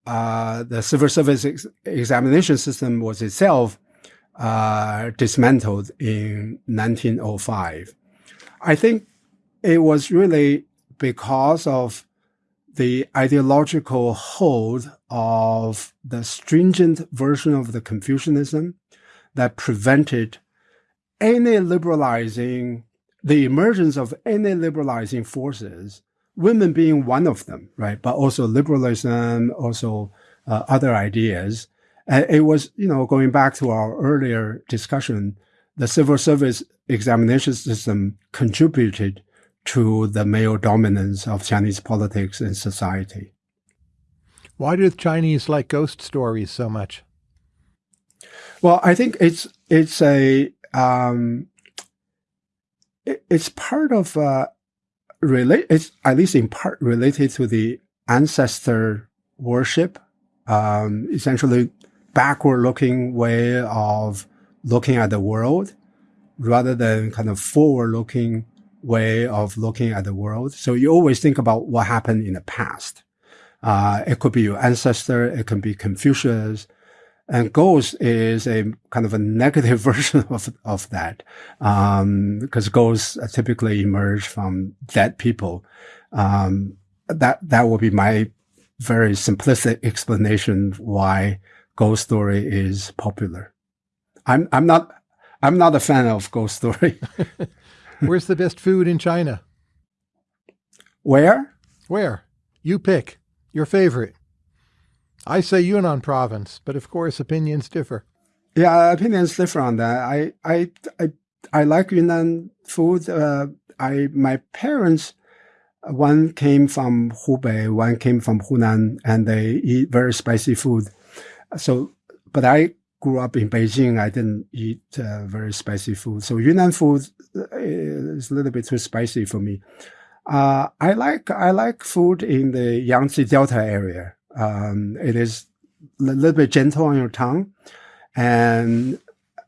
uh, the civil service ex examination system was itself uh, dismantled in 1905. I think it was really because of the ideological hold of the stringent version of the Confucianism that prevented any liberalizing, the emergence of any liberalizing forces, women being one of them, right? But also liberalism, also uh, other ideas. And it was, you know, going back to our earlier discussion, the civil service examination system contributed to the male dominance of Chinese politics and society. Why do the Chinese like ghost stories so much? Well, I think it's it's a um, it, it's part of uh, relate. It's at least in part related to the ancestor worship. Um, essentially, backward-looking way of looking at the world, rather than kind of forward-looking way of looking at the world. So you always think about what happened in the past. Uh, it could be your ancestor. It can be Confucius. And ghost is a kind of a negative version of, of that. Um, because ghosts typically emerge from dead people. Um, that, that would be my very simplistic explanation why ghost story is popular. I'm, I'm not, I'm not a fan of ghost story. Where's the best food in China? Where? Where? You pick. Your favorite. I say Yunnan province, but of course opinions differ. Yeah, opinions differ on that. I I I, I like Yunnan food. Uh, I my parents, one came from Hubei, one came from Hunan, and they eat very spicy food. So, but I grew up in Beijing. I didn't eat uh, very spicy food. So Yunnan food uh, is a little bit too spicy for me. Uh, I like I like food in the Yangtze Delta area. Um, it is a little bit gentle on your tongue, and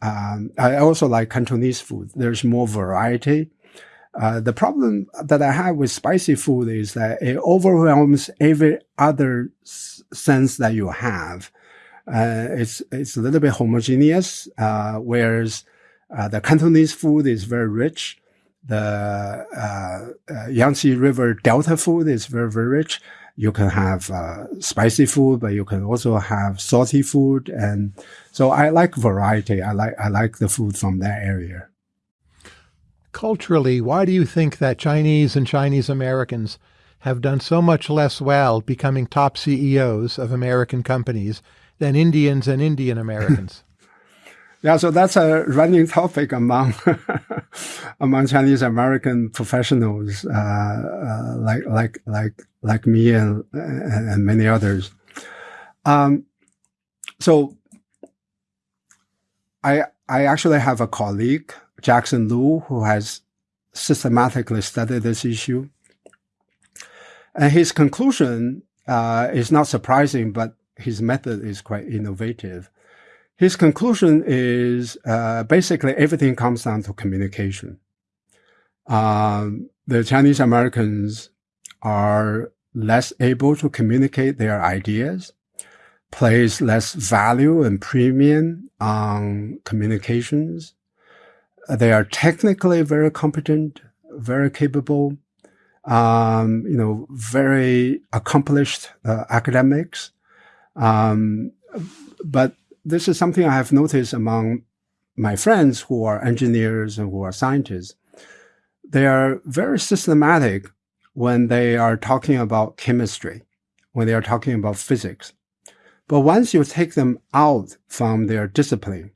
um, I also like Cantonese food. There's more variety. Uh, the problem that I have with spicy food is that it overwhelms every other sense that you have. Uh, it's it's a little bit homogeneous, uh, whereas uh, the Cantonese food is very rich the uh, uh, Yangtze River Delta food is very, very rich. You can have uh, spicy food, but you can also have salty food. And so I like variety. I like, I like the food from that area. Culturally, why do you think that Chinese and Chinese Americans have done so much less well becoming top CEOs of American companies than Indians and Indian Americans? Yeah, so that's a running topic among among Chinese American professionals, uh, uh, like like like like me and and, many others. Um, so I I actually have a colleague, Jackson Lu, who has systematically studied this issue, and his conclusion uh, is not surprising, but his method is quite innovative his conclusion is uh, basically everything comes down to communication. Um, the Chinese Americans are less able to communicate their ideas, place less value and premium on communications. They are technically very competent, very capable, um, you know, very accomplished uh, academics. Um, but this is something I have noticed among my friends who are engineers and who are scientists. They are very systematic when they are talking about chemistry, when they are talking about physics. But once you take them out from their discipline,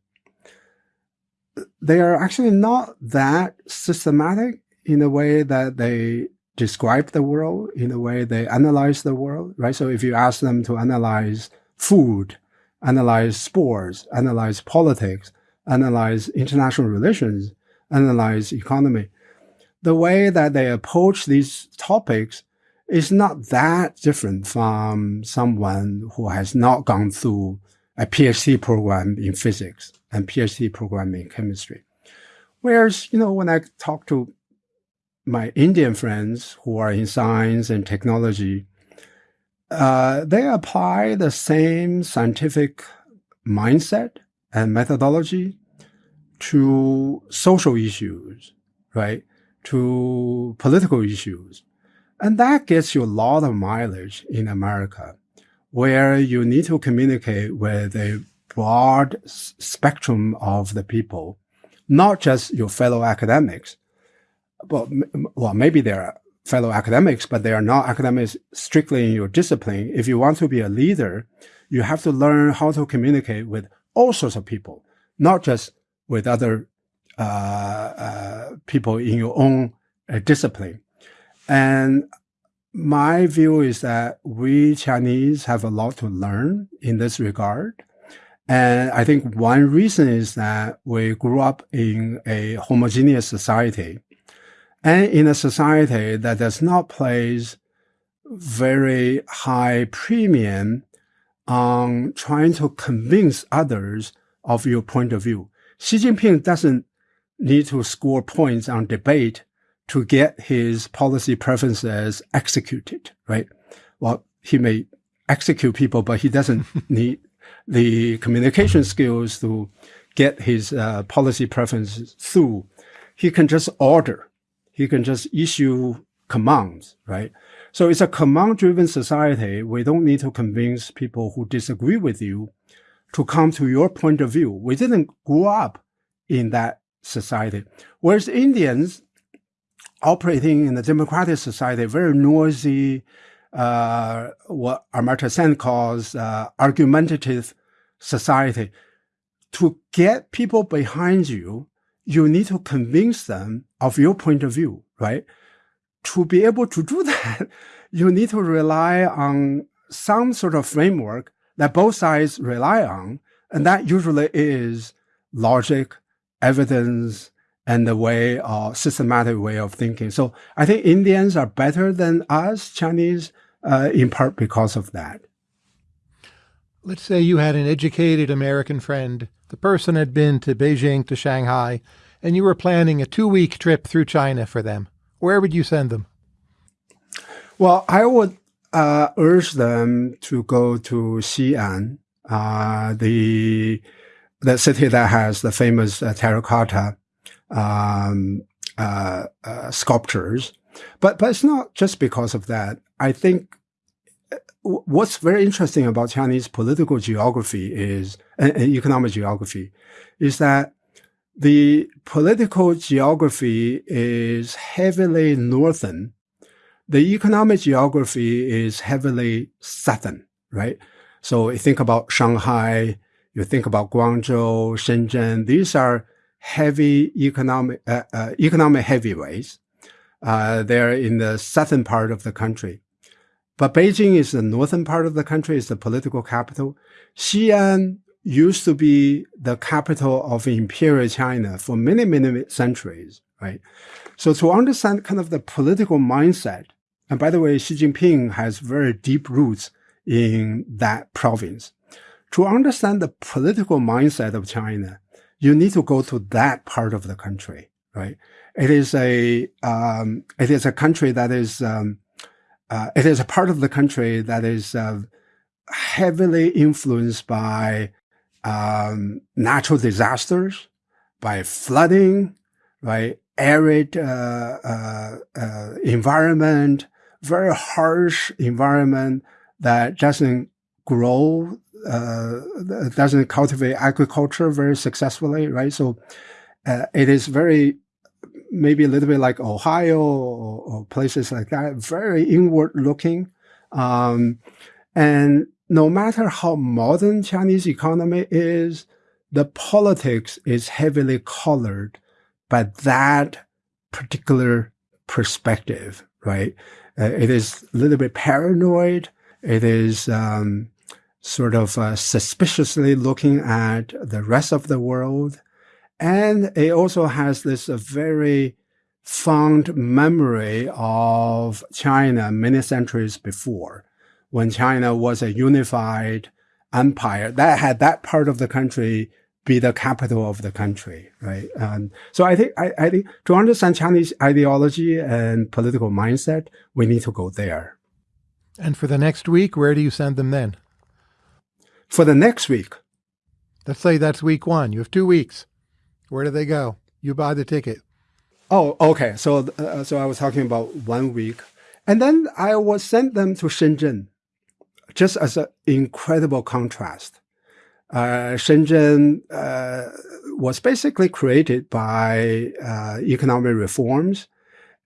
they are actually not that systematic in the way that they describe the world, in the way they analyze the world, right? So if you ask them to analyze food, analyze sports, analyze politics, analyze international relations, analyze economy. The way that they approach these topics is not that different from someone who has not gone through a PhD program in physics and PhD program in chemistry. Whereas, you know, when I talk to my Indian friends who are in science and technology, uh, they apply the same scientific mindset and methodology to social issues, right? To political issues. And that gets you a lot of mileage in America, where you need to communicate with a broad spectrum of the people, not just your fellow academics. But, well, maybe there are fellow academics, but they are not academics strictly in your discipline. If you want to be a leader, you have to learn how to communicate with all sorts of people, not just with other uh, uh, people in your own uh, discipline. And my view is that we Chinese have a lot to learn in this regard. And I think one reason is that we grew up in a homogeneous society and in a society that does not place very high premium on trying to convince others of your point of view. Xi Jinping doesn't need to score points on debate to get his policy preferences executed, right? Well, he may execute people, but he doesn't need the communication skills to get his uh, policy preferences through. He can just order he can just issue commands, right? So it's a command driven society. We don't need to convince people who disagree with you to come to your point of view. We didn't grow up in that society. Whereas Indians operating in a democratic society, very noisy, uh, what Amartya Sen calls uh, argumentative society. To get people behind you, you need to convince them of your point of view, right? To be able to do that, you need to rely on some sort of framework that both sides rely on. And that usually is logic, evidence, and the way uh, systematic way of thinking. So I think Indians are better than us Chinese, uh, in part because of that. Let's say you had an educated American friend. The person had been to Beijing to Shanghai, and you were planning a two week trip through China for them. Where would you send them? Well, I would uh, urge them to go to Xi'an, uh, the the city that has the famous uh, terracotta um, uh, uh, sculptures. But but it's not just because of that. I think what's very interesting about Chinese political geography is and, economic geography is that the political geography is heavily northern the economic geography is heavily southern, right? So you think about Shanghai, you think about Guangzhou, Shenzhen. These are heavy economic uh, uh, economic heavyweights. Uh, they're in the southern part of the country. But Beijing is the northern part of the country, is the political capital. Xi'an used to be the capital of imperial China for many, many centuries, right? So to understand kind of the political mindset and by the way, Xi Jinping has very deep roots in that province. To understand the political mindset of China, you need to go to that part of the country, right? It is a, um, it is a country that is, um, uh, it is a part of the country that is uh, heavily influenced by um, natural disasters, by flooding, by Arid uh, uh, uh environment, very harsh environment that doesn't grow, uh, doesn't cultivate agriculture very successfully, right? So it is very, maybe a little bit like Ohio or, or places like that, very inward looking. Um, and no matter how modern Chinese economy is, the politics is heavily colored by that particular perspective, right? Uh, it is a little bit paranoid. It is um, sort of uh, suspiciously looking at the rest of the world. And it also has this uh, very fond memory of China many centuries before, when China was a unified empire that had that part of the country be the capital of the country, right? Um, so I think I, I, think to understand Chinese ideology and political mindset, we need to go there. And for the next week, where do you send them then? For the next week, let's say that's week one. You have two weeks. Where do they go? You buy the ticket. Oh, okay. So, uh, so I was talking about one week, and then I was sent them to Shenzhen, just as an incredible contrast uh, Shenzhen uh, was basically created by uh, economic reforms.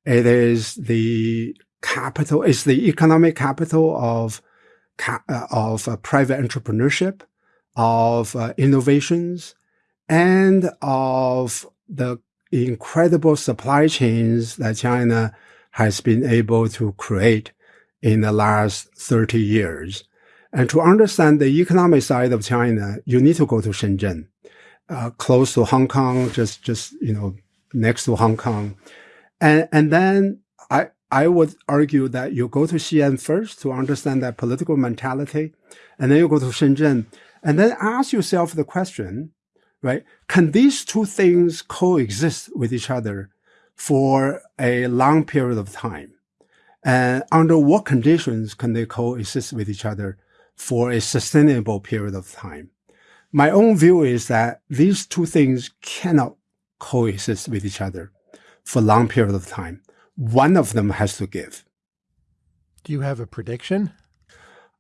It is the capital, it's the economic capital of uh, of uh, private entrepreneurship, of innovations, and of the incredible supply chains that China has been able to create in the last 30 years. And to understand the economic side of China, you need to go to Shenzhen, uh, close to Hong Kong, just, just, you know, next to Hong Kong. And, and then I, I would argue that you go to Xi'an first to understand that political mentality, and then you go to Shenzhen, and then ask yourself the question, right? Can these two things coexist with each other for a long period of time? And under what conditions can they coexist with each other for a sustainable period of time. My own view is that these two things cannot coexist with each other for a long period of time. One of them has to give. Do you have a prediction?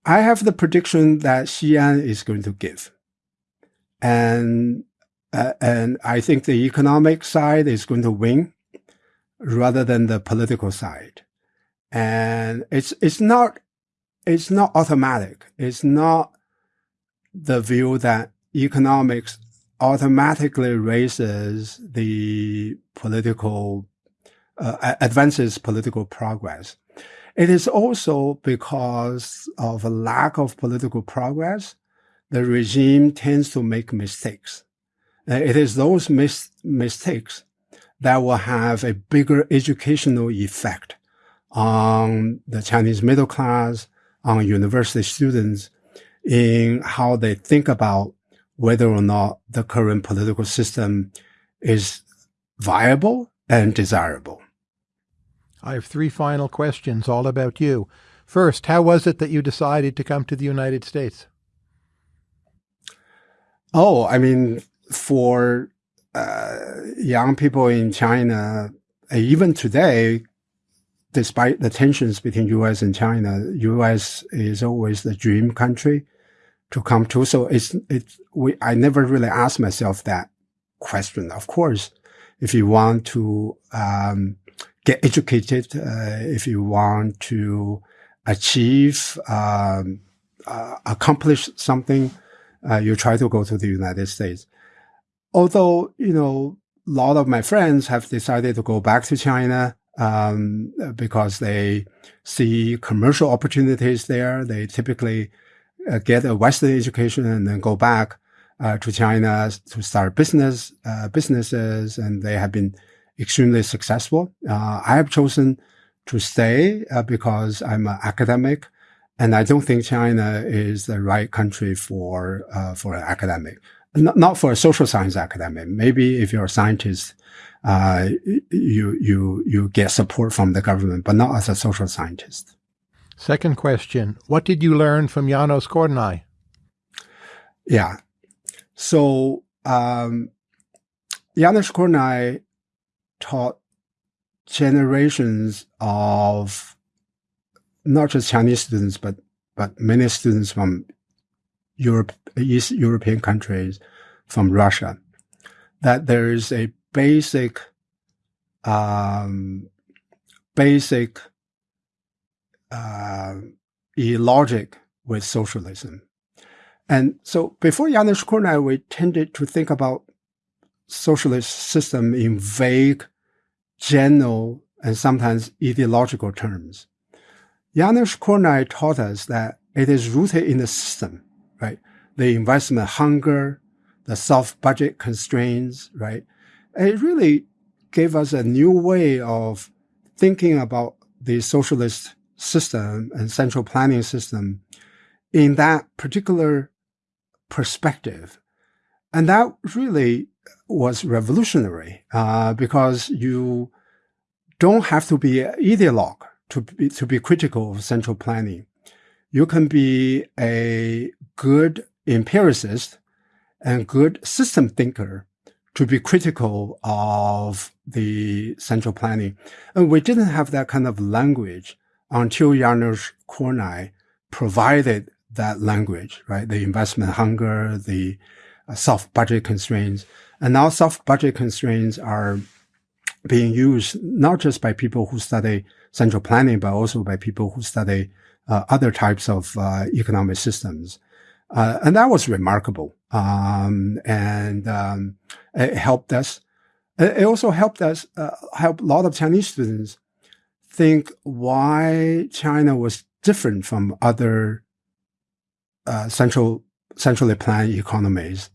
I have the prediction that Xi'an is going to give. And, uh, and I think the economic side is going to win rather than the political side. And it's, it's not it's not automatic. It's not the view that economics automatically raises the political, uh, advances political progress. It is also because of a lack of political progress, the regime tends to make mistakes. It is those mis mistakes that will have a bigger educational effect on the Chinese middle class, on university students in how they think about whether or not the current political system is viable and desirable. I have three final questions all about you. First, how was it that you decided to come to the United States? Oh, I mean, for uh, young people in China, even today, despite the tensions between U.S. and China, U.S. is always the dream country to come to. So it's it's we I never really asked myself that question. Of course, if you want to um, get educated, uh, if you want to achieve um, uh, accomplish something, uh, you try to go to the United States. Although you know a lot of my friends have decided to go back to China um, because they see commercial opportunities there. They typically uh, get a Western education and then go back uh, to China to start business uh, businesses, and they have been extremely successful. Uh, I have chosen to stay uh, because I'm an academic, and I don't think China is the right country for uh, for an academic. Not, not for a social science academic. Maybe if you're a scientist, uh, you you you get support from the government, but not as a social scientist. Second question: What did you learn from Janos Kornai? Yeah, so um, Janos Kornai taught generations of not just Chinese students, but but many students from Europe, East European countries, from Russia, that there is a basic, um, basic uh, logic with socialism. And so before Janos Kornai, we tended to think about socialist system in vague, general, and sometimes ideological terms. Janos Kornai taught us that it is rooted in the system, right? The investment hunger, the soft budget constraints, right? it really gave us a new way of thinking about the socialist system and central planning system in that particular perspective. And that really was revolutionary uh, because you don't have to be an ideologue to be, to be critical of central planning. You can be a good empiricist and good system thinker to be critical of the central planning. And we didn't have that kind of language until Janos Kornai provided that language, right? The investment hunger, the uh, soft budget constraints. And now soft budget constraints are being used not just by people who study central planning, but also by people who study other types of uh, economic systems. Uh, and that was remarkable. Um, and um, it helped us. It also helped us, uh, help a lot of Chinese students think why China was different from other uh, central centrally planned economies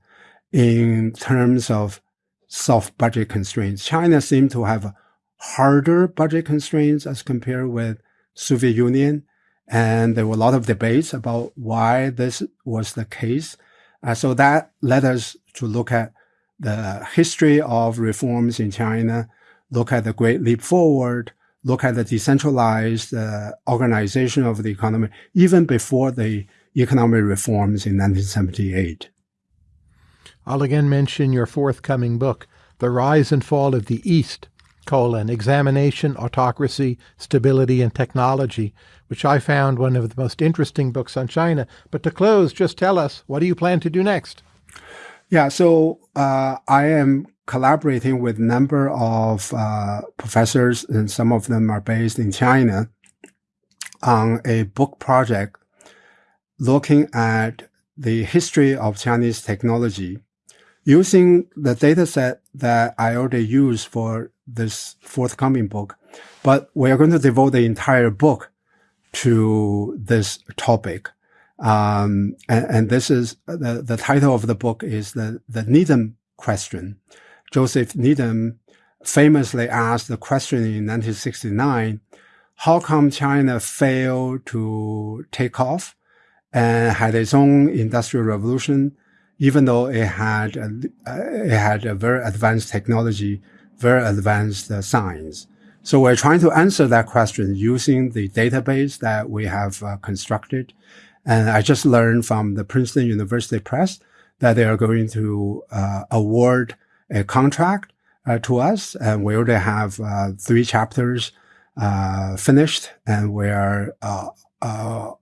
in terms of soft budget constraints. China seemed to have harder budget constraints as compared with Soviet Union and there were a lot of debates about why this was the case. Uh, so that led us to look at the history of reforms in China, look at the Great Leap Forward, look at the decentralized uh, organization of the economy, even before the economic reforms in 1978. I'll again mention your forthcoming book, The Rise and Fall of the East, colon, Examination, Autocracy, Stability, and Technology, which I found one of the most interesting books on China. But to close, just tell us, what do you plan to do next? Yeah, so uh, I am collaborating with a number of uh, professors, and some of them are based in China, on a book project looking at the history of Chinese technology using the data set that I already used for this forthcoming book. But we are going to devote the entire book to this topic. Um, and, and, this is the, the title of the book is the, the Needham question. Joseph Needham famously asked the question in 1969, how come China failed to take off and had its own industrial revolution, even though it had a, it had a very advanced technology, very advanced uh, science. So we're trying to answer that question using the database that we have uh, constructed. And I just learned from the Princeton University Press that they are going to uh, award a contract uh, to us. And we already have uh, three chapters uh, finished and we are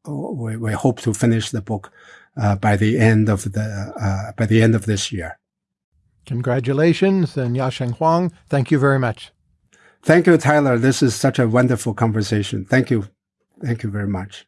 we, we, hope to finish the book uh, by the end of the uh, by the end of this year. Congratulations, and Yasheng Huang, thank you very much. Thank you, Tyler. This is such a wonderful conversation. Thank you. Thank you very much.